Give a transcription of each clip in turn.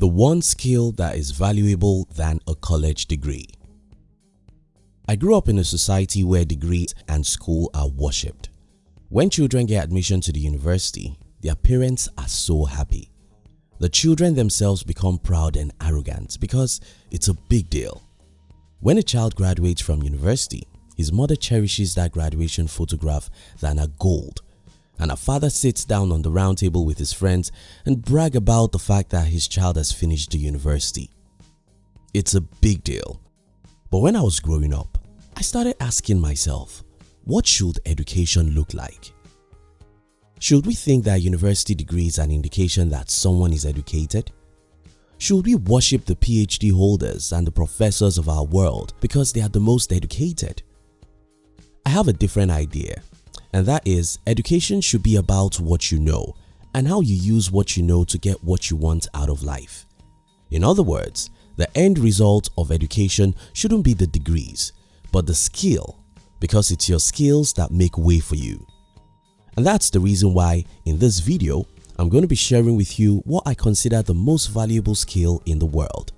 The one skill that is valuable than a college degree. I grew up in a society where degrees and school are worshipped. When children get admission to the university, their parents are so happy. The children themselves become proud and arrogant because it's a big deal. When a child graduates from university, his mother cherishes that graduation photograph than a gold and a father sits down on the round table with his friends and brag about the fact that his child has finished the university. It's a big deal. But when I was growing up, I started asking myself, what should education look like? Should we think that university degree is an indication that someone is educated? Should we worship the PhD holders and the professors of our world because they are the most educated? I have a different idea and that is education should be about what you know and how you use what you know to get what you want out of life. In other words, the end result of education shouldn't be the degrees but the skill because it's your skills that make way for you. And that's the reason why in this video I'm going to be sharing with you what I consider the most valuable skill in the world.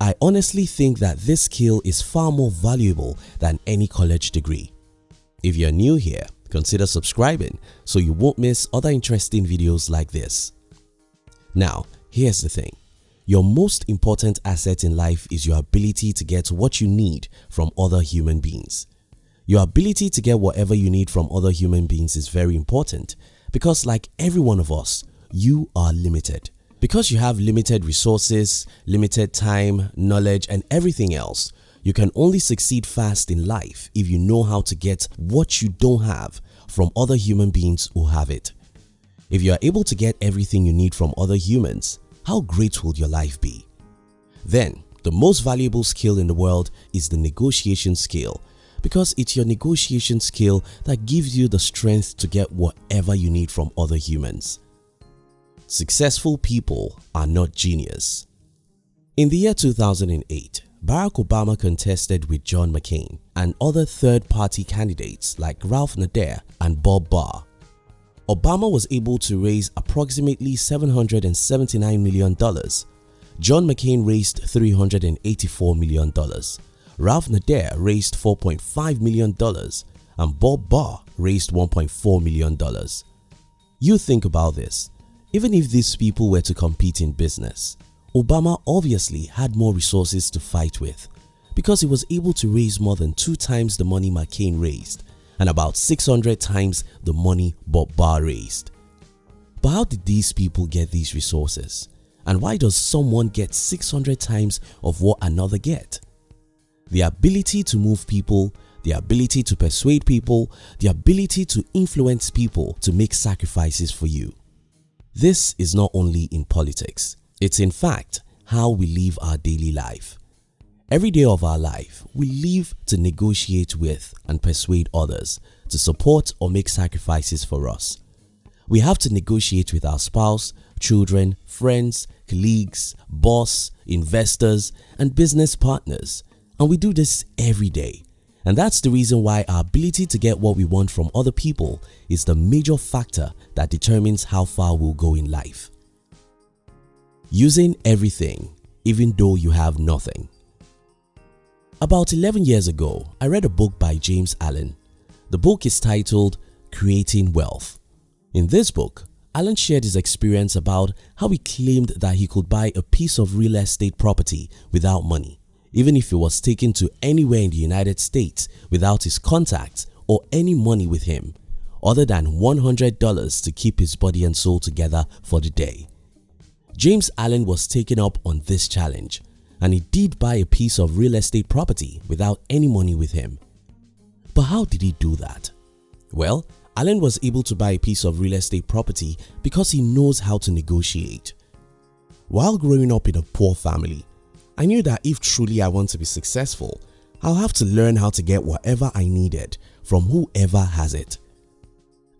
I honestly think that this skill is far more valuable than any college degree. If you're new here, consider subscribing so you won't miss other interesting videos like this. Now, here's the thing. Your most important asset in life is your ability to get what you need from other human beings. Your ability to get whatever you need from other human beings is very important because like every one of us, you are limited. Because you have limited resources, limited time, knowledge and everything else, you can only succeed fast in life if you know how to get what you don't have from other human beings who have it. If you are able to get everything you need from other humans, how great will your life be? Then, the most valuable skill in the world is the negotiation skill because it's your negotiation skill that gives you the strength to get whatever you need from other humans. Successful people are not genius. In the year 2008, Barack Obama contested with John McCain and other third-party candidates like Ralph Nader and Bob Barr. Obama was able to raise approximately $779 million. John McCain raised $384 million. Ralph Nader raised $4.5 million and Bob Barr raised $1.4 million. You think about this, even if these people were to compete in business, Obama obviously had more resources to fight with because he was able to raise more than 2 times the money McCain raised and about 600 times the money Bob Barr raised. But how did these people get these resources? And why does someone get 600 times of what another get? The ability to move people, the ability to persuade people, the ability to influence people to make sacrifices for you. This is not only in politics, it's in fact how we live our daily life. Every day of our life, we live to negotiate with and persuade others to support or make sacrifices for us. We have to negotiate with our spouse, children, friends, colleagues, boss, investors and business partners and we do this every day. And that's the reason why our ability to get what we want from other people is the major factor that determines how far we'll go in life. Using everything even though you have nothing. About 11 years ago, I read a book by James Allen. The book is titled Creating Wealth. In this book, Allen shared his experience about how he claimed that he could buy a piece of real estate property without money even if he was taken to anywhere in the United States without his contacts or any money with him other than $100 to keep his body and soul together for the day. James Allen was taken up on this challenge and he did buy a piece of real estate property without any money with him. But how did he do that? Well, Allen was able to buy a piece of real estate property because he knows how to negotiate. While growing up in a poor family, I knew that if truly I want to be successful, I'll have to learn how to get whatever I needed from whoever has it.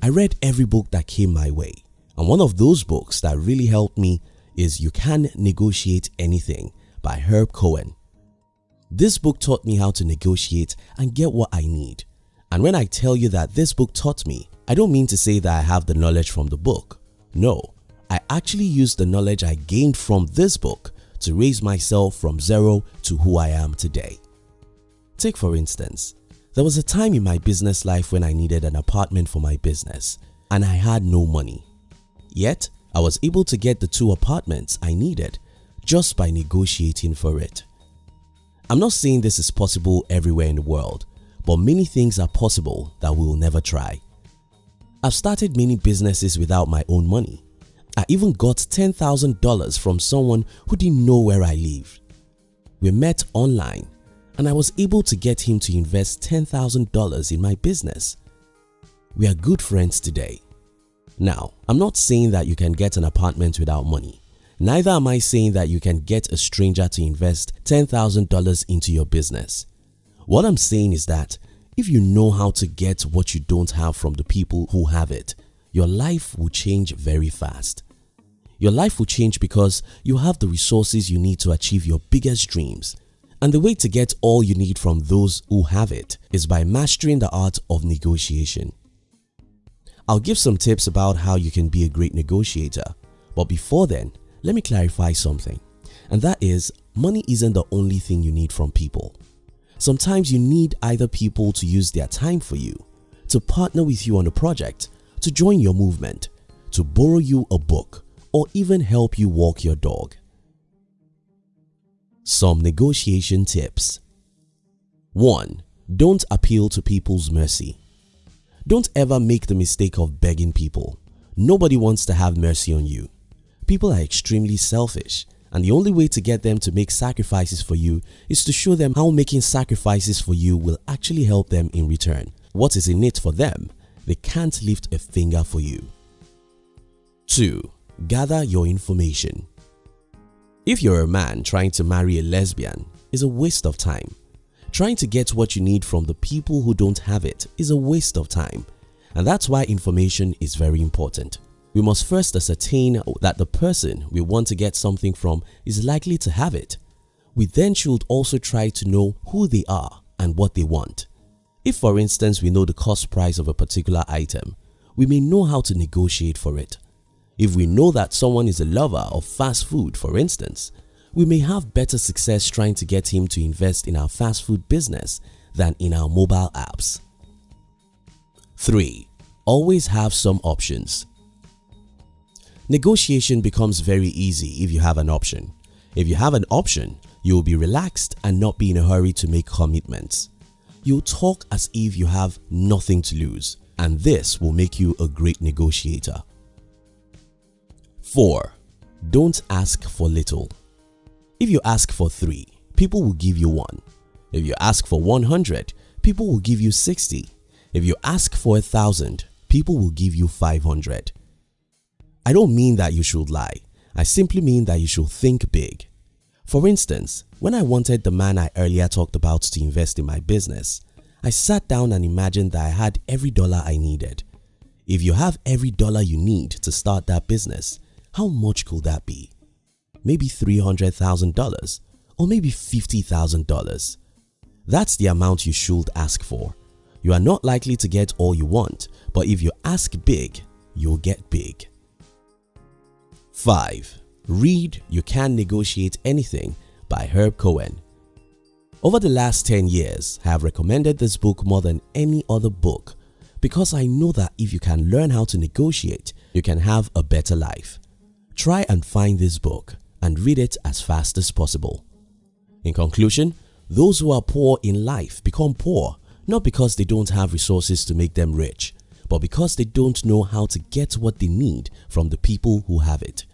I read every book that came my way and one of those books that really helped me is You Can Negotiate Anything by Herb Cohen. This book taught me how to negotiate and get what I need. And when I tell you that this book taught me, I don't mean to say that I have the knowledge from the book. No, I actually used the knowledge I gained from this book to raise myself from zero to who I am today. Take for instance, there was a time in my business life when I needed an apartment for my business and I had no money. Yet, I was able to get the two apartments I needed just by negotiating for it. I'm not saying this is possible everywhere in the world, but many things are possible that we will never try. I've started many businesses without my own money. I even got $10,000 from someone who didn't know where I lived. We met online and I was able to get him to invest $10,000 in my business. We are good friends today. Now, I'm not saying that you can get an apartment without money. Neither am I saying that you can get a stranger to invest $10,000 into your business. What I'm saying is that if you know how to get what you don't have from the people who have it, your life will change very fast. Your life will change because you have the resources you need to achieve your biggest dreams. And the way to get all you need from those who have it is by mastering the art of negotiation. I'll give some tips about how you can be a great negotiator. But before then, let me clarify something. And that is, money isn't the only thing you need from people. Sometimes you need either people to use their time for you, to partner with you on a project, to join your movement, to borrow you a book, or even help you walk your dog. Some negotiation tips 1. Don't appeal to people's mercy. Don't ever make the mistake of begging people. Nobody wants to have mercy on you. People are extremely selfish and the only way to get them to make sacrifices for you is to show them how making sacrifices for you will actually help them in return. What is in it for them? They can't lift a finger for you. 2. Gather your information. If you're a man trying to marry a lesbian is a waste of time. Trying to get what you need from the people who don't have it is a waste of time and that's why information is very important. We must first ascertain that the person we want to get something from is likely to have it. We then should also try to know who they are and what they want. If for instance we know the cost price of a particular item, we may know how to negotiate for it. If we know that someone is a lover of fast food for instance, we may have better success trying to get him to invest in our fast food business than in our mobile apps. 3. Always have some options. Negotiation becomes very easy if you have an option. If you have an option, you will be relaxed and not be in a hurry to make commitments. You'll talk as if you have nothing to lose and this will make you a great negotiator. 4. Don't ask for little. If you ask for 3, people will give you 1. If you ask for 100, people will give you 60. If you ask for a thousand, people will give you 500. I don't mean that you should lie. I simply mean that you should think big. For instance, when I wanted the man I earlier talked about to invest in my business, I sat down and imagined that I had every dollar I needed. If you have every dollar you need to start that business, how much could that be? Maybe $300,000 or maybe $50,000. That's the amount you should ask for. You are not likely to get all you want, but if you ask big, you'll get big. 5. Read You Can Negotiate Anything by Herb Cohen Over the last 10 years, I have recommended this book more than any other book because I know that if you can learn how to negotiate, you can have a better life. Try and find this book and read it as fast as possible. In conclusion, those who are poor in life become poor not because they don't have resources to make them rich, but because they don't know how to get what they need from the people who have it.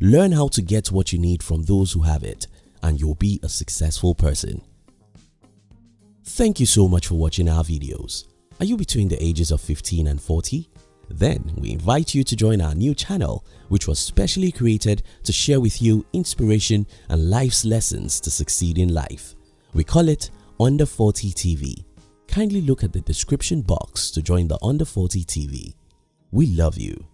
Learn how to get what you need from those who have it and you'll be a successful person. Thank you so much for watching our videos. Are you between the ages of 15 and 40? Then we invite you to join our new channel which was specially created to share with you inspiration and life's lessons to succeed in life. We call it Under 40 TV kindly look at the description box to join the Under 40 TV. We love you.